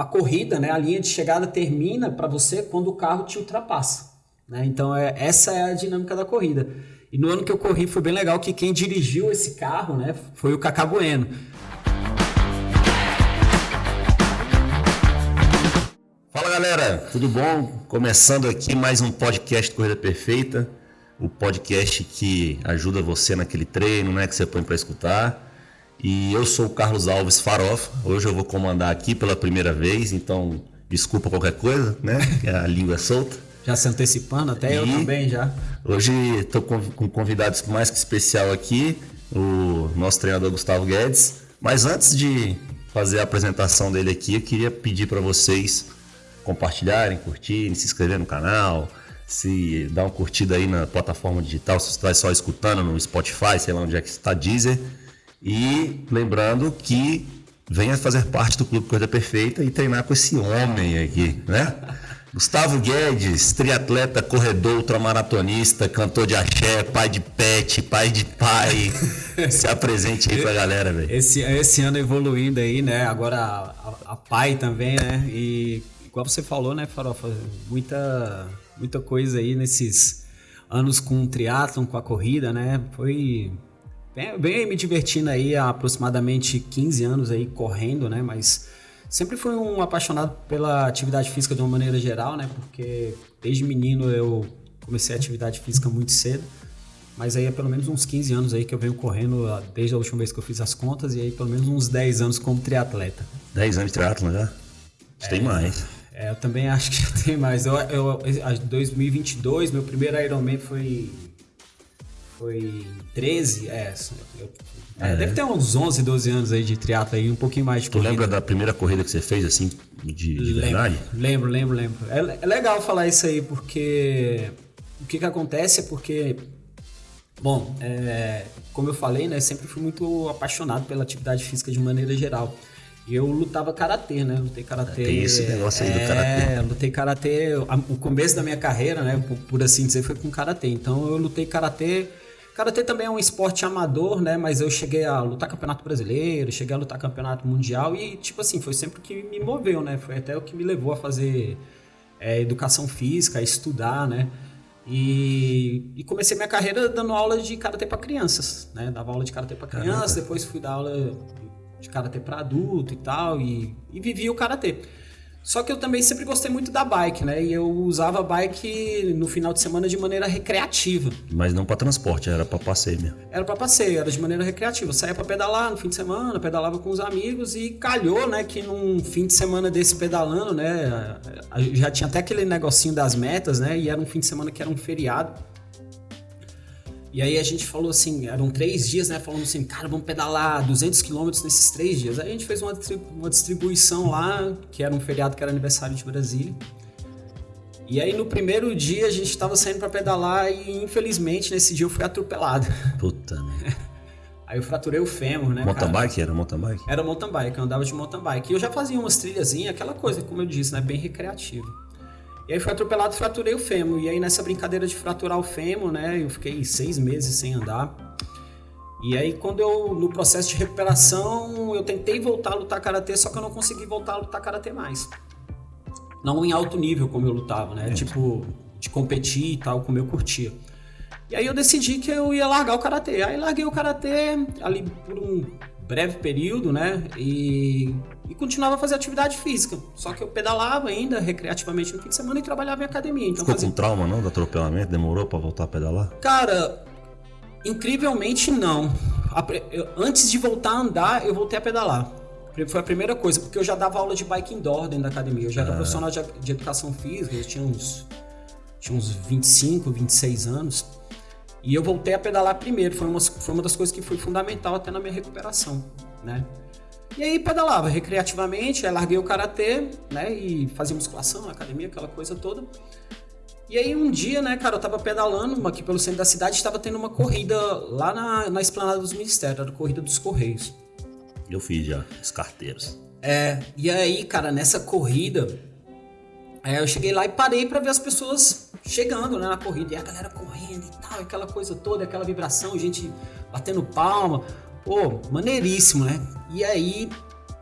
a corrida, né, a linha de chegada termina para você quando o carro te ultrapassa. Né? Então, é, essa é a dinâmica da corrida. E no ano que eu corri foi bem legal que quem dirigiu esse carro né, foi o Cacá Bueno. Fala galera, tudo bom? Começando aqui mais um podcast Corrida Perfeita, o podcast que ajuda você naquele treino, né, que você põe para escutar. E eu sou o Carlos Alves Farofa. Hoje eu vou comandar aqui pela primeira vez, então desculpa qualquer coisa, né? A língua é solta. Já se antecipando, até e eu também já. Hoje estou com um convidado mais que especial aqui, o nosso treinador Gustavo Guedes. Mas antes de fazer a apresentação dele aqui, eu queria pedir para vocês compartilharem, curtirem, se inscrever no canal, se dar uma curtida aí na plataforma digital, se você está só escutando no Spotify, sei lá onde é que está, Deezer e lembrando que venha fazer parte do Clube Corrida Perfeita e treinar com esse homem aqui, né? Gustavo Guedes, triatleta, corredor, ultramaratonista, cantor de axé, pai de pet, pai de pai. Se apresente aí pra galera, velho. Esse, esse ano evoluindo aí, né? Agora a, a, pai também, né? E igual você falou, né, Farofa? Muita, muita coisa aí nesses anos com o triatlon, com a corrida, né? Foi bem, me divertindo aí há aproximadamente 15 anos aí correndo, né? Mas sempre fui um apaixonado pela atividade física de uma maneira geral, né? Porque desde menino eu comecei a atividade física muito cedo. Mas aí é pelo menos uns 15 anos aí que eu venho correndo desde a última vez que eu fiz as contas e aí pelo menos uns 10 anos como triatleta. 10 anos de triatlon já? É, tem mais. É, eu também acho que já tem mais. Eu, eu, 2022, meu primeiro Ironman foi foi 13, é, eu, é, é, deve ter uns 11, 12 anos aí de triatlo aí, um pouquinho mais de Tu corrida. lembra da primeira corrida que você fez, assim, de, de verdade? Lembro, lembro, lembro. É, é, legal falar isso aí, porque o que que acontece é porque, bom, é, como eu falei, né, sempre fui muito apaixonado pela atividade física de maneira geral. Eu lutava karatê, né? Lutei karatê. Tem esse negócio aí do karatê. É, lutei karatê. O começo da minha carreira, né? Por assim dizer, foi com karatê. Então eu lutei karatê Karatê também é um esporte amador, né? Mas eu cheguei a lutar campeonato brasileiro, cheguei a lutar campeonato mundial e, tipo assim, foi sempre o que me moveu, né? Foi até o que me levou a fazer é, educação física, a estudar, né? E, e, comecei minha carreira dando aula de karatê para crianças, né? Dava aula de karatê para crianças, depois fui dar aula de karatê para adulto e tal, e, e vivi o karatê. Só que eu também sempre gostei muito da bike, né? E eu usava a bike no final de semana de maneira recreativa. Mas não para transporte, era para passeio mesmo. Era para passeio, era de maneira recreativa. Eu saía para pedalar no fim de semana, pedalava com os amigos e calhou, né, que num fim de semana desse pedalando, né, já tinha até aquele negocinho das metas, né? E era um fim de semana que era um feriado. E aí a gente falou assim, eram três dias, né? Falando assim, cara, vamos pedalar 200 quilômetros nesses três dias. Aí a gente fez uma, uma distribuição lá, que era um feriado que era aniversário de Brasília. E aí no primeiro dia a gente estava saindo para pedalar e infelizmente nesse dia eu fui atropelado. Puta, né? Aí eu fraturei o fêmur, né? Mountain bike? Era mountain bike? Era mountain bike, eu andava de mountain bike. E eu já fazia umas trilhazinhas, aquela coisa, como eu disse, né? Bem recreativa. E aí fui atropelado e fraturei o fêmur. E aí nessa brincadeira de fraturar o fêmur, né, eu fiquei seis meses sem andar. E aí quando eu, no processo de recuperação, eu tentei voltar a lutar karatê, só que eu não consegui voltar a lutar karatê mais. Não em alto nível como eu lutava, né? É. Tipo, de competir e tal, como eu curtia. E aí eu decidi que eu ia largar o karatê. Aí larguei o karatê ali por um breve período, né? E, e continuava a fazer atividade física. Só que eu pedalava ainda recreativamente no fim de semana e trabalhava em academia. Então Ficou fazia... com trauma, não, do atropelamento? Demorou para voltar a pedalar? Cara, incrivelmente não. Antes de voltar a andar, eu voltei a pedalar. Foi a primeira coisa, porque eu já dava aula de bike indoor dentro da academia. Eu já era ah. profissional de, de educação física, eu tinha uns, tinha uns 25, 26 anos. E eu voltei a pedalar primeiro, foi uma, foi uma das coisas que foi fundamental até na minha recuperação, né? E aí pedalava recreativamente, aí larguei o karatê, né? E fazia musculação na academia, aquela coisa toda. E aí um dia, né, cara, eu tava pedalando aqui pelo centro da cidade, estava tendo uma corrida lá na, na esplanada dos ministérios, era a corrida dos Correios. Eu fiz já, os carteiros. É, e aí, cara, nessa corrida, é, eu cheguei lá e parei para ver as pessoas chegando né, na corrida, e a galera correndo e tal, aquela coisa toda, aquela vibração, gente batendo palma. Pô, maneiríssimo, né? E aí,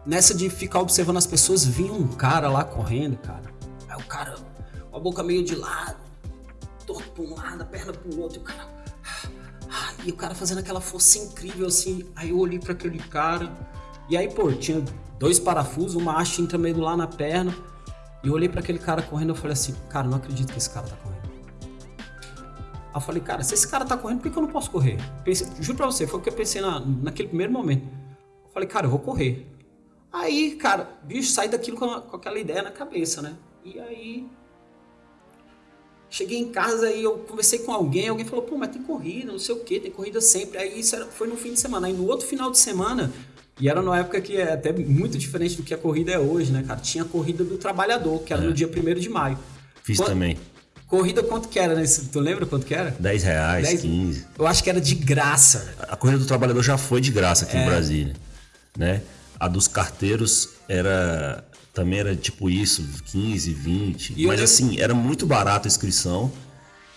nessa de ficar observando as pessoas, vinha um cara lá correndo, cara. Aí o cara, com a boca meio de lado, torto pra um lado, a perna pro outro, e o cara. E o cara fazendo aquela força incrível assim. Aí eu olhei para aquele cara. E aí, pô, tinha dois parafusos, uma haste lá na perna. E eu olhei para aquele cara correndo e falei assim, cara, não acredito que esse cara tá correndo. Aí eu falei, cara, se esse cara tá correndo, por que, que eu não posso correr? Pensei, juro pra você, foi o que eu pensei na, naquele primeiro momento. Eu falei, cara, eu vou correr. Aí, cara, bicho, saí daquilo com, com aquela ideia na cabeça, né? E aí. Cheguei em casa e eu conversei com alguém, alguém falou, pô, mas tem corrida, não sei o que, tem corrida sempre. Aí isso era, foi no fim de semana. Aí no outro final de semana, e era numa época que é até muito diferente do que a corrida é hoje, né, cara? Tinha a corrida do trabalhador, que era É. no dia 1 de maio. Fiz Quando- também. Corrida quanto que era, né? Tu lembra quanto que era? 10 reais, 10? 15. Eu acho que era de graça. A corrida do trabalhador já foi de graça aqui É. em Brasília, né? A dos carteiros era também era tipo isso, 15, 20. E eu mas lembro- assim, era muito barato a inscrição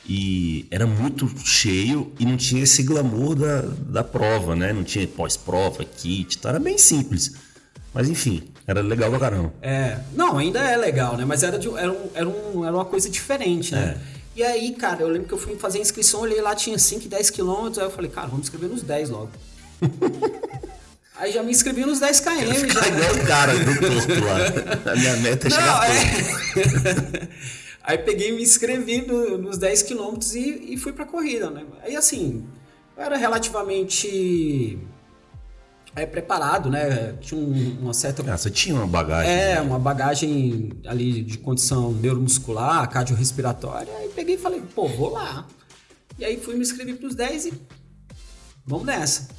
e era muito cheio e não tinha esse glamour da, da prova, né? Não tinha pós-prova, kit, então era bem simples. Mas enfim, era legal pra caramba. É, não, ainda é legal, né? Mas era, de- era, um, era, um, era uma coisa diferente, né? E aí, cara, eu lembro que eu fui fazer a inscrição, olhei lá, tinha 5, 10 quilômetros, aí eu falei, cara, vamos inscrever nos 10 logo. aí já me inscrevi nos 10 km, já. igual o cara do torto lá. A minha meta é Não, chegar é. Aí peguei e me inscrevi no- nos 10 quilômetros e, e fui pra corrida, né? Aí assim, eu era relativamente é, preparado, né? Tinha um- uma certa Ah, você tinha uma bagagem. É, uma bagagem ali de condição neuromuscular, cardiorrespiratória. Aí peguei e falei, pô, vou lá. E aí fui me inscrever pros 10 e vamos nessa.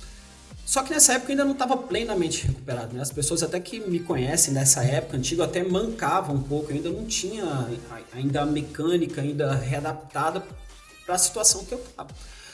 Só que nessa época eu ainda não estava plenamente recuperado, né? As pessoas até que me conhecem nessa época antiga até mancavam um pouco, eu ainda não tinha a- ainda a mecânica ainda readaptada para a situação que eu tava.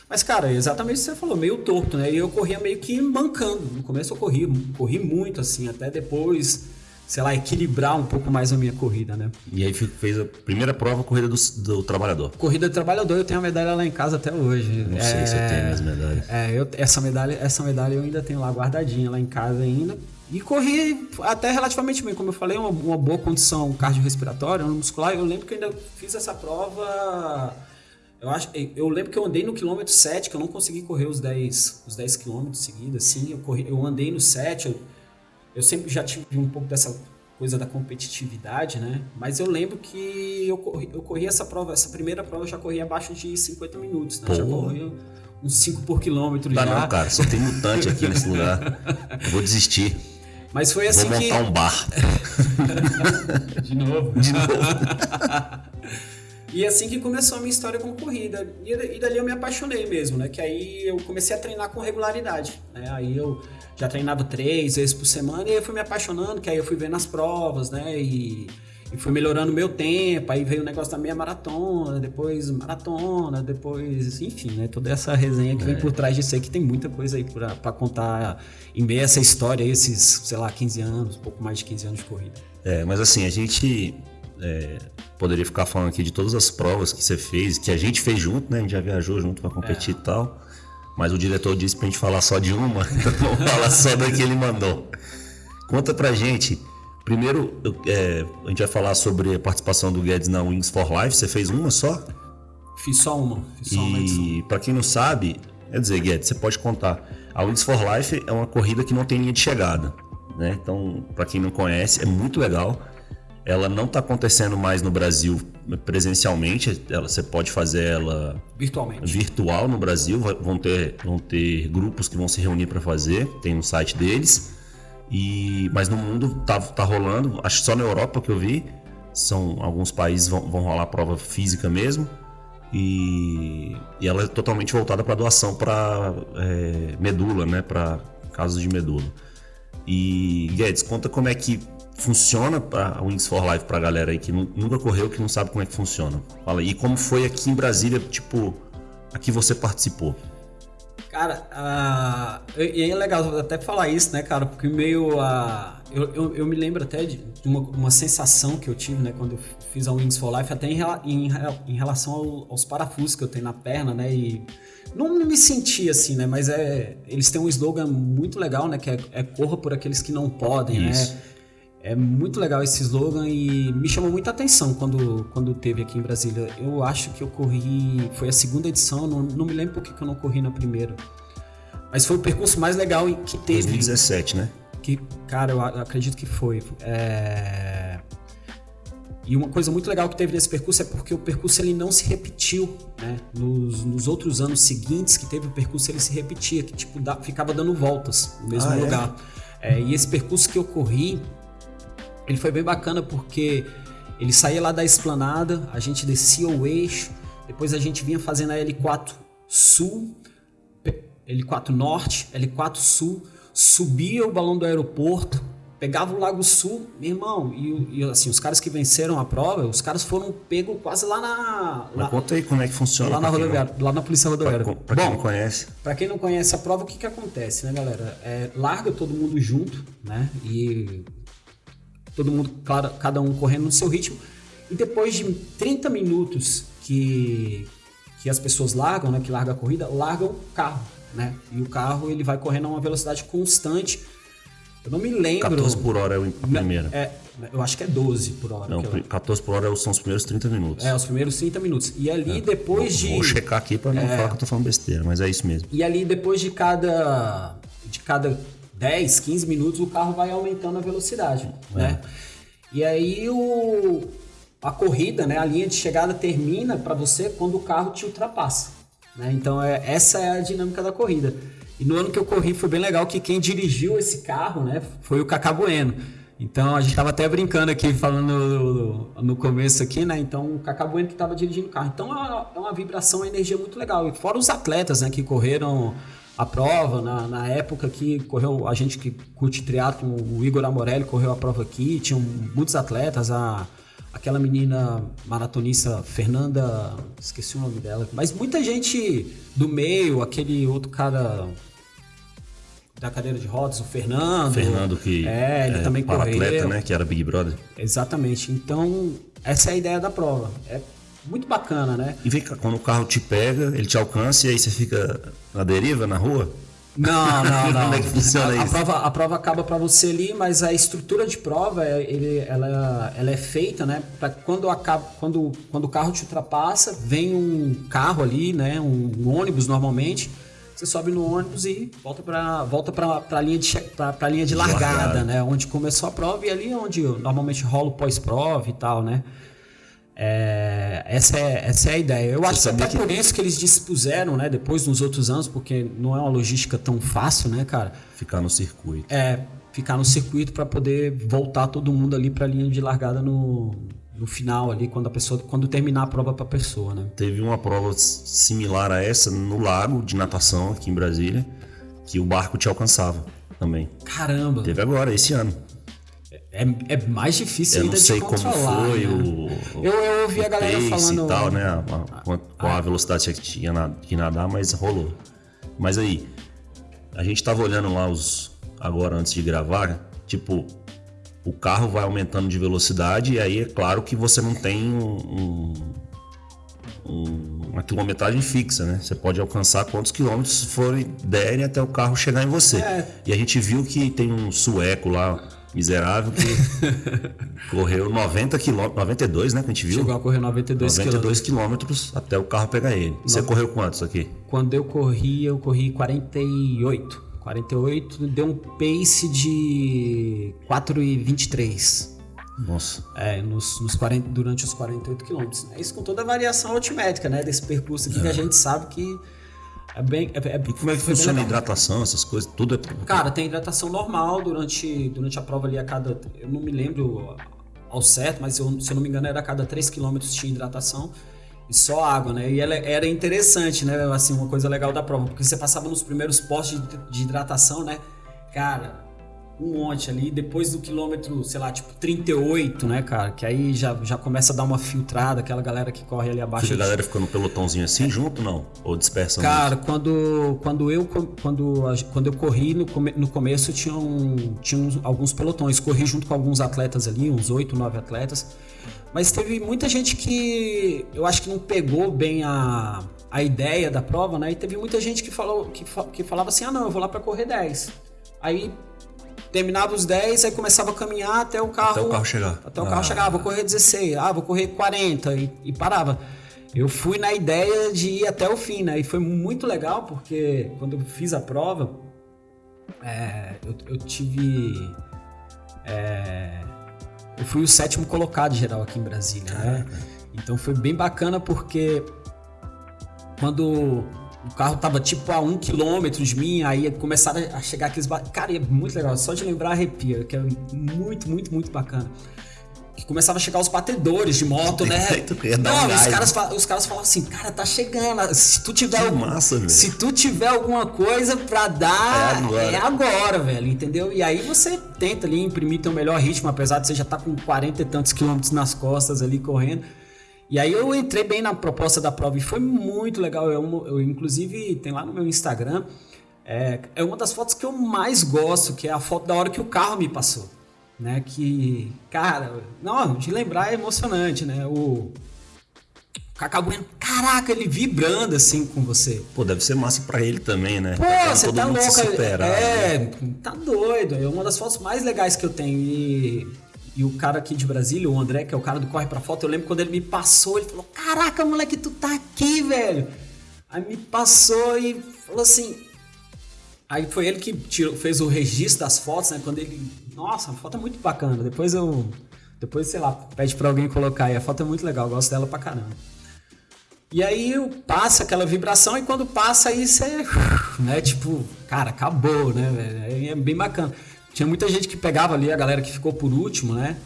Mas, cara, é exatamente o que você falou, meio torto, né? E eu corria meio que mancando. No começo eu corri, corri muito, assim, até depois, sei lá, equilibrar um pouco mais a minha corrida, né? E aí fez a primeira prova, corrida do, do trabalhador. Corrida de trabalhador, eu tenho a medalha lá em casa até hoje. Não sei se eu tenho minhas medalhas. É, eu, essa, medalha, essa medalha eu ainda tenho lá guardadinha lá em casa ainda. E corri até relativamente bem, como eu falei, uma, uma boa condição cardiorrespiratória, muscular. Eu lembro que eu ainda fiz essa prova. Eu, acho, eu lembro que eu andei no quilômetro 7, que eu não consegui correr os 10, os 10 quilômetros seguidos, assim. Eu, corri, eu andei no 7, eu, eu sempre já tive um pouco dessa coisa da competitividade, né? Mas eu lembro que eu corri, eu corri essa prova, essa primeira prova eu já corri abaixo de 50 minutos, né? Já Pô. corri uns 5 por quilômetro Tá já. não, cara, só tem mutante aqui nesse lugar. Eu vou desistir. Mas foi assim vou que. montar um bar. De novo. De novo. E assim que começou a minha história com corrida. E, e dali eu me apaixonei mesmo, né? Que aí eu comecei a treinar com regularidade. Né? Aí eu já treinava três vezes por semana e eu fui me apaixonando, que aí eu fui vendo as provas, né? E, e fui melhorando o meu tempo. Aí veio o negócio da meia maratona, depois maratona, depois, enfim, né? Toda essa resenha que vem por trás disso aí, que tem muita coisa aí pra, pra contar em meio a essa história, aí, esses, sei lá, 15 anos, um pouco mais de 15 anos de corrida. É, mas assim, a gente é, poderia ficar falando aqui de todas as provas que você fez, que a gente fez junto, né? A gente já viajou junto pra competir e tal. Mas o diretor disse pra gente falar só de uma, então vamos falar só da que ele mandou. Conta pra gente. Primeiro, eu- é, a gente vai falar sobre a participação do Guedes na Wings for Life. Você fez uma só? Fiz só uma, fiz só uma. E para quem não sabe, quer dizer, Guedes, você pode contar. A Wings for Life é uma corrida que não tem linha de chegada, né? Então, para quem não conhece, é muito legal. Ela não está acontecendo mais no Brasil presencialmente. Ela, você pode fazer ela Virtualmente. virtual no Brasil. Vão ter, vão ter grupos que vão se reunir para fazer. Tem no site deles. E, mas no mundo tá, tá rolando. Acho que só na Europa que eu vi. São alguns países vão, vão rolar prova física mesmo. E, e ela é totalmente voltada para doação para medula, né? Para casos de medula. E Guedes, conta como é que funciona a Wings for Life pra galera aí que nu- nunca correu, que não sabe como é que funciona. Fala aí, e como foi aqui em Brasília, tipo, aqui você participou? Cara, ah, e é legal até falar isso, né, cara? Porque meio a. eu, eu, eu me lembro até de, de uma, uma sensação que eu tive, né, quando eu fiz a Wings for Life, até em, em, em relação ao- aos parafusos que eu tenho na perna, né? E não me senti assim, né? Mas é, eles têm um slogan muito legal, né? Que é, é corra por aqueles que não podem, Isso. né? É muito legal esse slogan e me chamou muita atenção quando, quando teve aqui em Brasília. Eu acho que eu corri, foi a segunda edição, não, não me lembro porque que eu não corri na primeira. Mas foi o percurso mais legal que teve. 2017, né? Que, cara, eu acredito que foi. É... E uma coisa muito legal que teve nesse percurso é porque o percurso ele não se repetiu, né? Nos, nos outros anos seguintes que teve o percurso ele se repetia, que tipo da, ficava dando voltas no mesmo ah, é? lugar. É? É, e esse percurso que eu corri, ele foi bem bacana porque ele saía lá da esplanada, a gente descia o eixo, depois a gente vinha fazendo a L4 Sul, L4 Norte, L4 Sul, subia o balão do aeroporto, pegava o Lago Sul, meu irmão, e, e, assim, os caras que venceram a prova, os caras foram pegos quase lá na. Lá, conta aí como é que funciona. Lá na rodoviária, lá na Polícia Rodoviária. Pra, pra quem não conhece. Pra quem não conhece a prova, o que que acontece, né, galera? É, larga todo mundo junto, né? E todo mundo, claro, cada um correndo no seu ritmo. E depois de 30 minutos que, que as pessoas largam, né? Que larga a corrida, largam o carro, né? E o carro ele vai correndo a uma velocidade constante eu não me lembro. 14 por hora é a primeira. É, eu acho que é 12 por hora. Não, 14 por hora são os primeiros 30 minutos. É, os primeiros 30 minutos. E ali é. depois vou, de. Vou checar aqui para não é, falar que eu tô falando besteira, mas é isso mesmo. E ali depois de cada. De cada 10, 15 minutos o carro vai aumentando a velocidade, é. né? E aí o, a corrida, né, a linha de chegada termina para você quando o carro te ultrapassa. Né? Então é, essa é a dinâmica da corrida. E no ano que eu corri foi bem legal que quem dirigiu esse carro, né, foi o Cacá Bueno. Então a gente estava até brincando aqui, falando no, no, começo aqui, né? Então o Cacá Bueno que estava dirigindo o carro. Então é uma, é uma vibração, uma energia muito legal. E fora os atletas, né, que correram a prova, na, na época que correu, a gente que curte triatlo, o Igor Amorelli correu a prova aqui, tinham muitos atletas, a, aquela menina maratonista Fernanda, esqueci o nome dela, mas muita gente do meio, aquele outro cara da cadeira de rodas, o Fernando. Fernando que é, ele é, também correu. atleta, né, que era Big Brother. Exatamente. Então, essa é a ideia da prova. É muito bacana, né? E vem cá, quando o carro te pega, ele te alcança e aí você fica na deriva, na rua? Não, não, não. Como é que funciona a, isso? A prova, a prova acaba para você ali, mas a estrutura de prova, é, ele, ela, ela é feita, né? Para quando acaba, quando, quando o carro te ultrapassa, vem um carro ali, né? Um, um ônibus normalmente você sobe no ônibus e volta para volta a linha de para linha de largada, largada, né? Onde começou a prova e ali é onde normalmente rola o pós-prova e tal, né? É, essa, é, essa é a ideia. Eu Você acho que até que... por isso que eles dispuseram, né? Depois nos outros anos, porque não é uma logística tão fácil, né, cara? Ficar no circuito. É, ficar no circuito para poder voltar todo mundo ali para a linha de largada no, no final ali, quando a pessoa, quando terminar a prova para a pessoa, né? Teve uma prova similar a essa no lago de natação aqui em Brasília, que o barco te alcançava também. Caramba! Teve agora, esse ano. É, é mais difícil eu ainda de controlar. Eu não sei como foi né? o, eu, eu ouvi a galera falando... e tal, né? A, a, qual a velocidade que tinha na, que nadar, mas rolou. Mas aí, a gente tava olhando lá os... Agora, antes de gravar, tipo, o carro vai aumentando de velocidade e aí é claro que você não tem um, um, uma quilometragem fixa, né? Você pode alcançar quantos quilômetros forem derem até o carro chegar em você. É. E a gente viu que tem um sueco lá, miserável, que correu 90 quilômetros, 92, né? Que a gente viu. Chegou a correr 92, 92 quilômetros até o carro pegar ele. Você correu quantos aqui? Quando eu corri, eu corri 48. 48 deu um pace de 4,23. Nossa. É, nos, nos 40, durante os 48 quilômetros. Né? Isso com toda a variação altimétrica, né? Desse percurso aqui é. que a gente sabe que é bem. É, é, e como é que funciona a hidratação, essas coisas? Tudo é. Cara, tem hidratação normal durante, durante a prova ali a cada. Eu não me lembro ao certo, mas eu, se eu não me engano era a cada 3 quilômetros tinha hidratação e só água, né? E ela era interessante, né? Assim, uma coisa legal da prova, porque você passava nos primeiros postos de, de hidratação, né? Cara, um monte ali, depois do quilômetro, sei lá, tipo 38, né, cara? Que aí já, já começa a dar uma filtrada, aquela galera que corre ali abaixo. a galera ficou no pelotãozinho assim é. junto, não? Ou dispersa Cara, quando, quando, eu, quando, quando eu corri no, no começo, tinham, tinham alguns pelotões. Corri junto com alguns atletas ali, uns 8, 9 atletas. Mas teve muita gente que eu acho que não pegou bem a, a ideia da prova, né? E teve muita gente que falou que, que falava assim: "Ah, não, eu vou lá para correr 10". Aí terminava os 10, aí começava a caminhar até o carro até o carro chegar. Até o carro ah. chegar, ah, vou correr 16, ah, vou correr 40 e, e parava. Eu fui na ideia de ir até o fim, né? E foi muito legal porque quando eu fiz a prova, é, eu, eu, tive. É, eu fui o sétimo colocado geral aqui em Brasília, né? Então foi bem bacana porque quando o carro tava tipo a um quilômetro de mim, aí começaram a chegar aqueles. Cara, é muito legal, só de lembrar arrepia, que é muito, muito, muito bacana. Que começava a chegar os batedores de moto, né? Não, os, caras, os caras falavam assim, cara, tá chegando. Se tu tiver. algum, massa, se tu tiver alguma coisa pra dar, é agora. é agora, velho, entendeu? E aí você tenta ali imprimir teu melhor ritmo, apesar de você já estar tá com 40 e tantos quilômetros nas costas ali correndo. E aí eu entrei bem na proposta da prova e foi muito legal. Eu, eu inclusive, tem lá no meu Instagram, é, é uma das fotos que eu mais gosto, que é a foto da hora que o carro me passou. Né, que, cara, não, de lembrar é emocionante, né? O Cacá Bueno, caraca, ele vibrando assim com você. Pô, deve ser massa para ele também, né? Pô, você tá louco. É, né? tá doido. É uma das fotos mais legais que eu tenho. E e o cara aqui de Brasília, o André, que é o cara do Corre Pra Foto, eu lembro quando ele me passou, ele falou: Caraca, moleque, tu tá aqui, velho. Aí me passou e falou assim. Aí foi ele que tirou, fez o registro das fotos, né? Quando ele. Nossa, a foto é muito bacana. Depois eu. Depois, sei lá, pede pra alguém colocar aí. A foto é muito legal, eu gosto dela pra caramba. E aí passa aquela vibração e quando passa aí você. Né, tipo, cara, acabou, né, velho? É bem bacana. Tinha muita gente que pegava ali, a galera que ficou por último, né?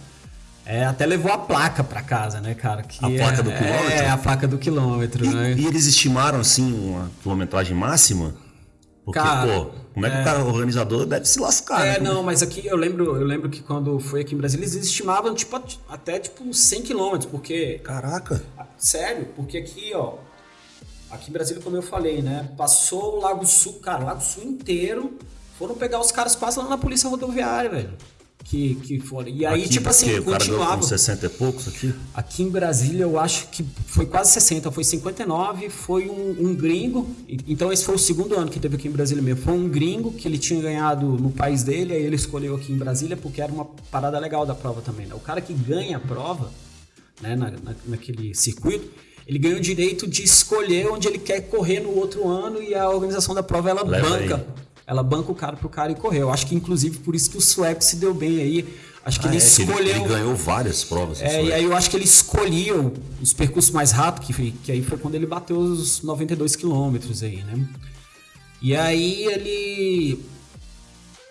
É, até levou a placa para casa, né, cara? Que a placa é, do quilômetro? É, a placa do quilômetro, e, né? E eles estimaram, assim, uma quilometragem máxima? Porque, cara, pô, como é que é... o cara organizador deve se lascar, É, né? não, mas aqui eu lembro, eu lembro que quando foi aqui em Brasília, eles estimavam, tipo, até, tipo, 100 quilômetros, porque... Caraca! Sério, porque aqui, ó, aqui em Brasília, como eu falei, né, passou o Lago Sul, cara, o Lago Sul inteiro foram pegar os caras quase lá na polícia rodoviária, velho. Que, que foram. E aí, aqui, tipo assim, o continuava. Com 60 e poucos aqui? Aqui em Brasília, eu acho que foi quase 60, foi 59, foi um, um gringo. Então, esse foi o segundo ano que teve aqui em Brasília mesmo. Foi um gringo que ele tinha ganhado no país dele, aí ele escolheu aqui em Brasília porque era uma parada legal da prova também. Né? O cara que ganha a prova, né, na, na, naquele circuito, ele ganha o direito de escolher onde ele quer correr no outro ano e a organização da prova ela Leva banca. Aí ela banca o cara pro cara e correu. Acho que inclusive por isso que o sueco se deu bem aí. Acho que ah, ele é, escolheu. Ele, ele, ganhou várias provas. É, e aí eu acho que ele escolhia os percursos mais rápidos, que, que aí foi quando ele bateu os 92 quilômetros aí, né? E aí ele.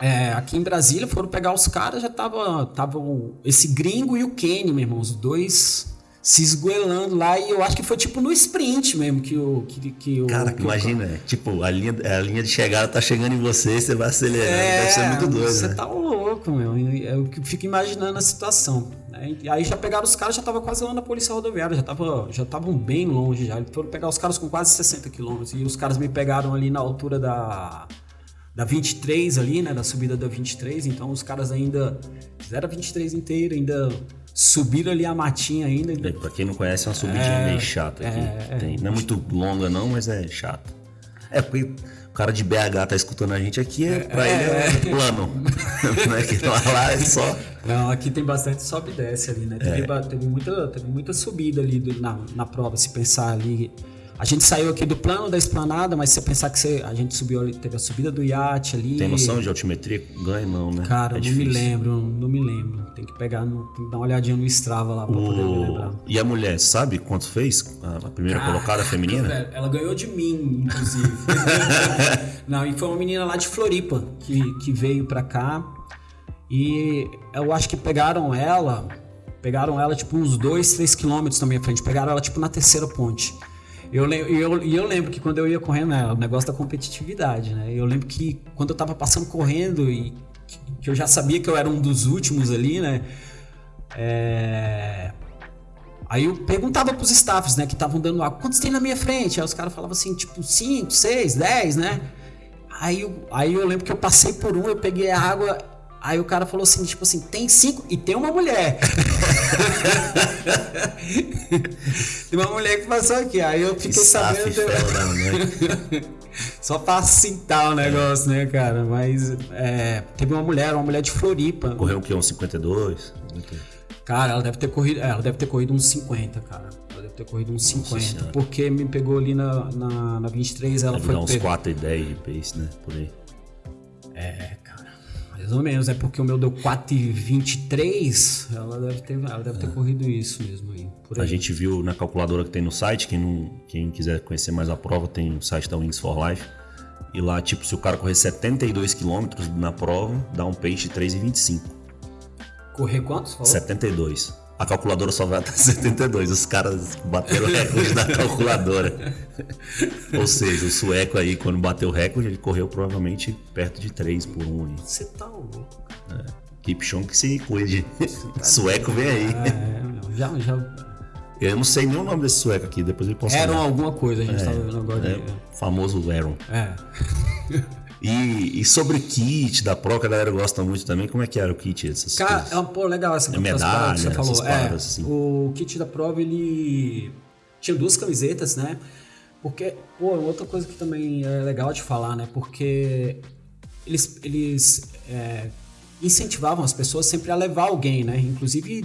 É, aqui em Brasília foram pegar os caras, já tava, tava esse gringo e o Kenny, meu irmão, os dois se esgoelando lá e eu acho que foi tipo no sprint mesmo que o que, que o cara que imagina tipo a linha a linha de chegada tá chegando em você você vai acelerando é, deve ser muito doido você né? tá louco meu eu fico imaginando a situação né? e aí já pegaram os caras já tava quase lá na polícia rodoviária já tava já estavam bem longe já foram pegar os caras com quase 60 quilômetros e os caras me pegaram ali na altura da da 23 ali, né, da subida da 23, então os caras ainda fizeram a 23 inteira, ainda subiram ali a matinha ainda. ainda... Pra quem não conhece, é uma subidinha é, meio chata aqui. É, Tem. Não é muito longa não, mas é chata. É, porque o cara de BH tá escutando a gente aqui, é, pra ele é, é. plano. não é que lá, lá é só... Não, aqui tem bastante sobe e desce ali, né? Teve, é. teve, muita, teve muita subida ali do, na, na prova, se pensar ali a gente saiu aqui do plano da esplanada, mas se você pensar que você, a gente subiu ali, teve a subida do iate ali. Tem noção de altimetria? Ganha não, né? Cara, é não difícil. me lembro, não me lembro. Tem que pegar, no, tem que dar uma olhadinha no Strava lá pra o... poder me lembrar. E a mulher, sabe quanto fez? A primeira Caraca, colocada feminina? Velho, ela ganhou de mim, inclusive. não, e foi uma menina lá de Floripa que, que veio pra cá. E eu acho que pegaram ela, pegaram ela tipo uns 2, 3 quilômetros também à frente. Pegaram ela tipo na terceira ponte. Eu, eu, eu lembro que quando eu ia correndo, né, o negócio da competitividade, né? Eu lembro que quando eu tava passando correndo e que eu já sabia que eu era um dos últimos ali, né? É... Aí eu perguntava pros staffs, né, que estavam dando água, quantos tem na minha frente? Aí os caras falavam assim, tipo, 5, 6, 10, né? Aí eu, aí eu lembro que eu passei por um, eu peguei a água, aí o cara falou assim, tipo assim, tem cinco e tem uma mulher. Tem uma mulher que passou aqui, aí eu fiquei Que sabendo. mulher. Só pra cintar o negócio, né, cara? Mas é, teve uma mulher, uma mulher de Floripa. Correu o quê? Uns 52? Cara, ela deve ter corrido. é, ela deve ter corrido uns 50, cara. Ela deve ter corrido uns 50. Senhora. Porque me pegou ali na, na, na 23, ela Deve foi dar uns pega- 4 e 10 de pace, né? Por aí. É, cara. Mais ou menos. É porque o meu deu 4,23. Ela deve ter, ela deve ter corrido isso mesmo aí. Aí. A gente viu na calculadora que tem no site, quem, não, quem quiser conhecer mais a prova, tem o site da Wings for Life. E lá, tipo, se o cara correr 72 km na prova, dá um pace de 3,25. Correr quantos? Falou? 72. A calculadora só vai até 72. Os caras bateram o recorde da calculadora. Ou seja, o sueco aí, quando bateu o recorde, ele correu provavelmente perto de 3 por 1. aí. Você tá louco. Keep Chong que se cuide. Sueco vem aí. É, já, já. Eu não sei nem o nome desse sueco aqui, depois ele posta. Eram alguma coisa, a gente tava vendo agora. É, famoso Aaron. É. E, e sobre o kit da Pro, que a galera gosta muito também, como é que era o kit? Essas Cara, coisas? é uma pô, legal essa É essas medalha, que você falou. essas É, paradas, assim. o kit da prova ele tinha duas camisetas, né? Porque, pô, outra coisa que também é legal de falar, né? Porque eles, eles é, incentivavam as pessoas sempre a levar alguém, né? Inclusive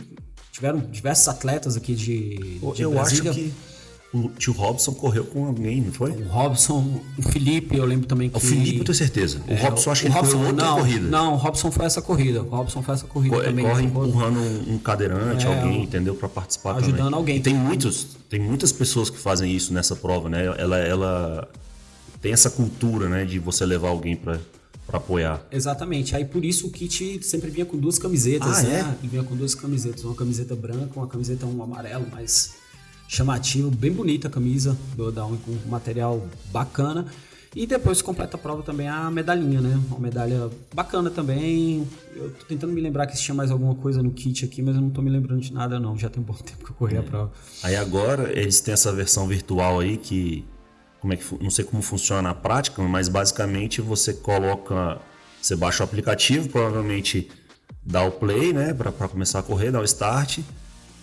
tiveram diversos atletas aqui de, de eu Brasília. acho que o tio Robson correu com alguém, não foi? O Robson, o Felipe, eu lembro também que... O Felipe, eu tenho certeza. O É, Robson, acho que ele Robson, correu outra não, corrida. Não, o Robson foi essa corrida. O Robson foi essa corrida Co- também. Corre Foi- empurrando um, um cadeirante, É, alguém, entendeu? Pra participar ajudando também. alguém. E tem muitos, tem muitas pessoas que fazem isso nessa prova, né? Ela, ela tem essa cultura, né? De você levar alguém pra, pra apoiar. Exatamente. Aí por isso o kit sempre vinha com duas camisetas, Ah, né? E vinha com duas camisetas, uma camiseta branca, uma camiseta um amarelo, mais chamativo, bem bonita a camisa do Uni, com um material bacana. E depois completa a prova também a medalhinha, né? Uma medalha bacana também. Eu tô tentando me lembrar que se tinha mais alguma coisa no kit aqui, mas eu não tô me lembrando de nada não. Já tem um bom tempo que eu corri a prova. Aí agora eles têm essa versão virtual aí que como é que não sei como funciona na prática, mas basicamente você coloca, você baixa o aplicativo, provavelmente dá o play, né, pra começar a correr, dá o start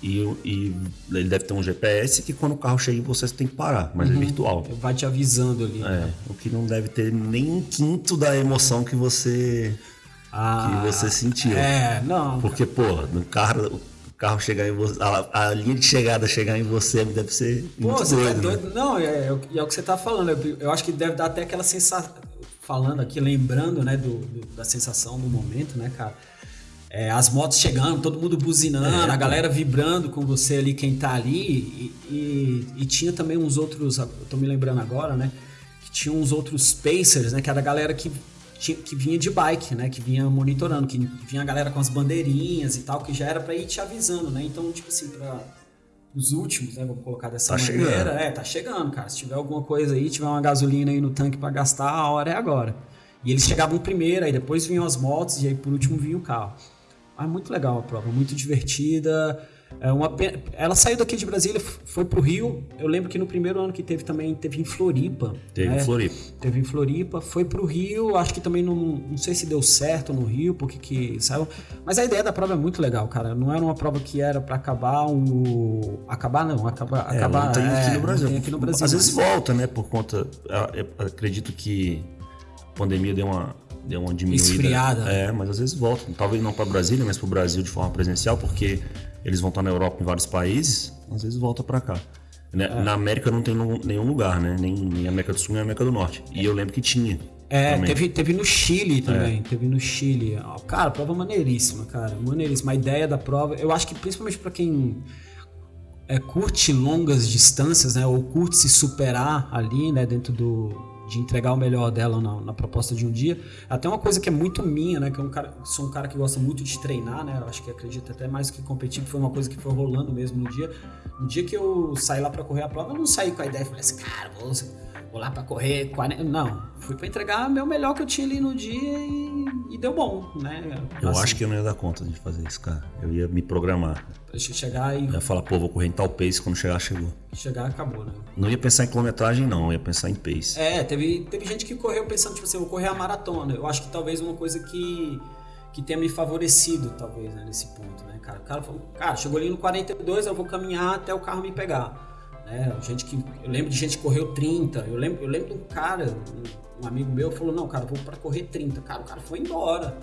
e, e ele deve ter um GPS que quando o carro chega em você você tem que parar, mas é virtual. Vai te avisando ali. né? É, o que não deve ter nem um quinto da emoção que você Ah, que você sentiu. É, não. Porque, pô, no carro, o carro chegar em você, a, a linha de chegada chegar em você deve ser Pô, muito você doido, tá né? doido? Não, é, é, o- é o que você tá falando. Eu, eu acho que deve dar até aquela sensação. Falando aqui, lembrando, né, do, do- da sensação do momento, né, cara? É, as motos chegando, todo mundo buzinando, É, a galera vibrando com você ali, quem tá ali. E, e- e tinha também uns outros, eu tô me lembrando agora, né? Que tinha uns outros Pacers, né? Que era a galera que, tinha- que vinha de bike, né? Que vinha monitorando, que vinha a galera com as bandeirinhas e tal, que já era pra ir te avisando, né? Então, tipo assim, pra os últimos, né? Vamos colocar dessa Tá maneira. chegando. É, tá chegando, cara. Se tiver alguma coisa aí, tiver uma gasolina aí no tanque pra gastar, a hora é agora. E eles chegavam primeiro, aí depois vinham as motos e aí por último vinha o carro. Mas muito legal a prova, muito divertida. É uma Ela saiu daqui de Brasília, foi pro Rio. Eu lembro que no primeiro ano que teve também, teve em Floripa. Teve né? em Floripa. Teve em Floripa, foi pro Rio, acho que também não, não sei se deu certo no Rio, porque que saiu. Mas a ideia da prova é muito legal, cara. Não era uma prova que era pra acabar o. Acabar não, acabar. É, acabar não tem é, aqui no não Brasil. tem aqui no Brasil. Às vezes mas- volta, né? Por conta. acredito que a pandemia deu uma, deu uma diminuída. Esfriada. É, mas às vezes volta. Talvez não para Brasília, mas para o Brasil de forma presencial, porque eles vão estar na Europa em vários países, às vezes volta para cá. Né? É. Na América não tem nenhum lugar, né? Nem, nem América do Sul, nem América do Norte. E eu lembro que tinha. É, também. teve, teve no Chile também, É. teve no Chile. Cara, prova maneiríssima, cara, maneiríssima. A ideia da prova, eu acho que principalmente pra quem é, curte longas distâncias, né, ou curte se superar ali, né, dentro do de entregar o melhor dela na, na proposta de um dia. Até uma coisa que é muito minha, né, que é um cara, sou um cara que gosta muito de treinar, né, eu acho que acredito até mais que competir, que foi uma coisa que foi rolando mesmo no dia. No dia que eu saí lá pra correr a prova, eu não saí com a ideia, falei assim, cara, vou vou lá pra correr 40... Não, fui pra entregar meu melhor que eu tinha ali no dia e, e deu bom, né? Eu acho que eu não ia dar conta de fazer isso, cara. Eu ia me programar. Deixa eu chegar e Eu ia falar, pô, vou correr em tal pace, quando chegar, chegou. chegar acabou, né? Não ia pensar em quilometragem, não. Eu ia pensar em pace. É, teve, teve gente que correu pensando, tipo assim, vou correr a maratona. Eu acho que talvez uma coisa que, que tenha me favorecido, talvez, né, nesse ponto, né, cara? O cara falou, cara, chegou ali no 42, eu vou caminhar até o carro me pegar. Né? Gente que, eu lembro de gente que correu 30. Eu lembro, eu lembro de um cara, um, um amigo meu, falou: Não, cara, vou para correr 30. Cara, o cara foi embora.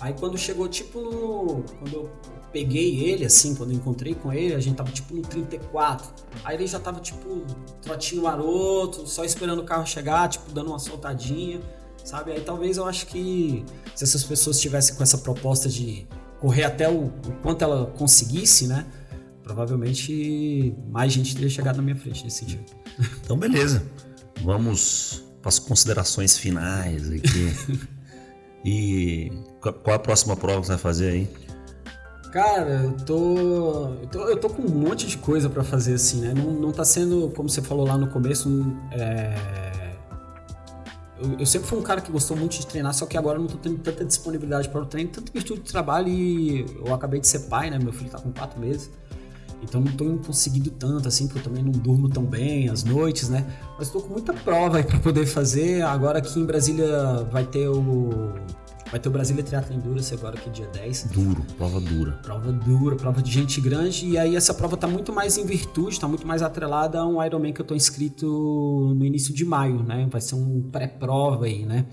Aí quando chegou, tipo, no. Quando eu peguei ele, assim, quando eu encontrei com ele, a gente tava tipo no 34. Aí ele já tava, tipo, trotinho maroto, só esperando o carro chegar, tipo, dando uma soltadinha, sabe? Aí talvez eu acho que se essas pessoas tivessem com essa proposta de correr até o, o quanto ela conseguisse, né? Provavelmente mais gente teria chegado na minha frente nesse sentido. Então, beleza. Vamos para as considerações finais aqui. e qual a próxima prova que você vai fazer aí? Cara, eu tô, eu tô, eu tô com um monte de coisa para fazer assim, né? Não, não tá sendo, como você falou lá no começo, é... eu, eu, sempre fui um cara que gostou muito de treinar, só que agora não tô tendo tanta disponibilidade para o treino, tanto virtude de trabalho e eu acabei de ser pai, né? Meu filho tá com quatro meses. Então não tô conseguindo tanto assim, porque eu também não durmo tão bem às noites, né? Mas tô com muita prova aí para poder fazer. Agora aqui em Brasília vai ter o Vai ter o Brasília Triathlon Endurance agora que é dia 10. Duro, prova dura. Prova dura, prova de gente grande. E aí essa prova tá muito mais em virtude, tá muito mais atrelada a um Ironman que eu tô inscrito no início de maio, né? Vai ser um pré-prova aí, né?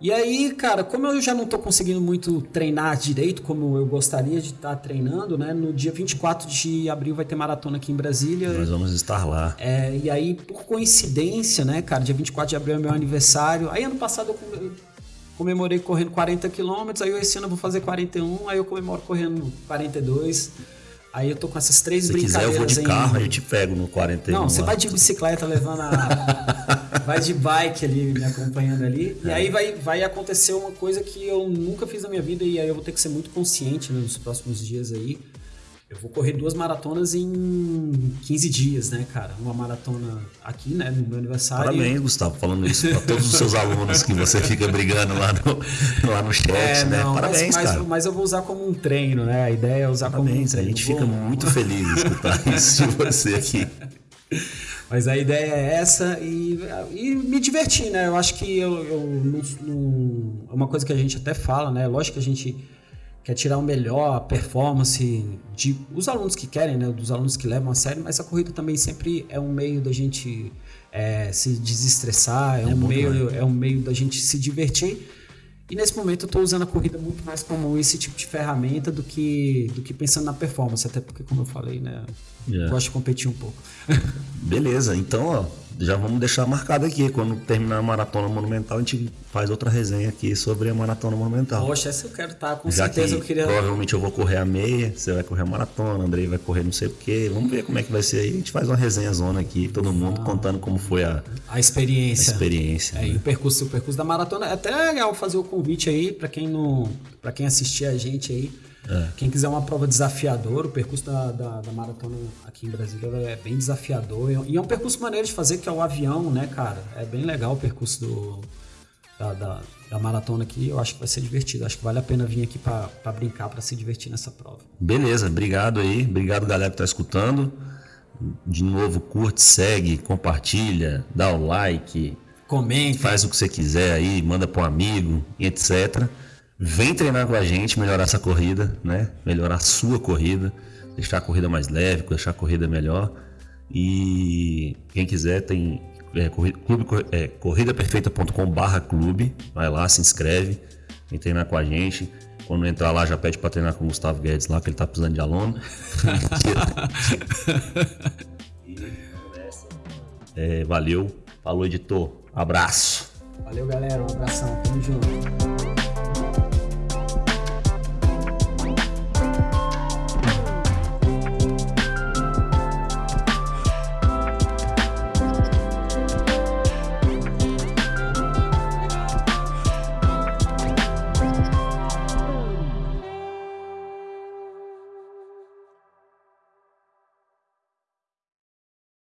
E aí, cara, como eu já não tô conseguindo muito treinar direito como eu gostaria de estar tá treinando, né? No dia 24 de abril vai ter maratona aqui em Brasília. Nós vamos estar lá. É, e aí, por coincidência, né, cara, dia 24 de abril é meu aniversário. Aí ano passado eu comemorei correndo 40 quilômetros, aí esse ano eu vou fazer 41, aí eu comemoro correndo 42. Aí eu tô com essas três Se brincadeiras. Se quiser, eu vou de carro, aí eu te pego no 41. Não, você vai de bicicleta levando a. vai de bike ali, me acompanhando ali. É. E aí vai, vai acontecer uma coisa que eu nunca fiz na minha vida, e aí eu vou ter que ser muito consciente né, nos próximos dias aí. Eu vou correr duas maratonas em 15 dias, né, cara? Uma maratona aqui, né, no meu aniversário. Parabéns, Gustavo, falando isso para todos os seus alunos que você fica brigando lá no, lá no chat, é, né? Não, Parabéns, mas, cara. Mas eu vou usar como um treino, né? A ideia é usar Parabéns, como um treino. A gente fica muito feliz de escutar isso de você aqui. Mas a ideia é essa e, e me divertir, né? Eu acho que eu, eu não, não, é uma coisa que a gente até fala, né? Lógico que a gente quer tirar o melhor, a performance de os alunos que querem, né, dos alunos que levam a sério, mas a corrida também sempre é um meio da gente é, se desestressar, é, é um meio, é um meio da gente se divertir. E nesse momento eu estou usando a corrida muito mais como esse tipo de ferramenta do que, do que pensando na performance, até porque, como eu falei, né, yeah. gosto de competir um pouco. Beleza, então ó, já vamos deixar marcado aqui. Quando terminar a maratona monumental, a gente faz outra resenha aqui sobre a maratona monumental. Poxa, essa eu quero estar, tá, com já certeza que eu queria. Provavelmente eu vou correr a meia, você vai correr a maratona, Andrei vai correr não sei o quê. Vamos ver como é que vai ser aí. A gente faz uma resenha zona aqui, todo mundo ah, contando como foi a, a experiência. A experiência. É, né? e o percurso, o percurso da maratona. É até legal fazer o convite aí para quem não. para quem assistir a gente aí é. Quem quiser uma prova desafiadora, o percurso da, da, da, maratona aqui em Brasília é bem desafiador. E é um percurso maneiro de fazer, que é o avião, né, cara? É bem legal o percurso do, da, da, da, maratona aqui. Eu acho que vai ser divertido. Acho que vale a pena vir aqui para brincar, para se divertir nessa prova. Beleza, obrigado aí. Obrigado, galera que está escutando. De novo, curte, segue, compartilha, dá o like. Comente. Faz o que você quiser aí, manda para um amigo, etc. Vem treinar com a gente, melhorar essa corrida, né? Melhorar a sua corrida, deixar a corrida mais leve, deixar a corrida melhor. E quem quiser tem é, clube, é, corridaperfeita.com barra clube, vai lá, se inscreve, vem treinar com a gente. Quando entrar lá, já pede para treinar com o Gustavo Guedes lá, que ele tá precisando de aluno. é, valeu, falou editor, abraço. Valeu galera, um abração, tamo junto.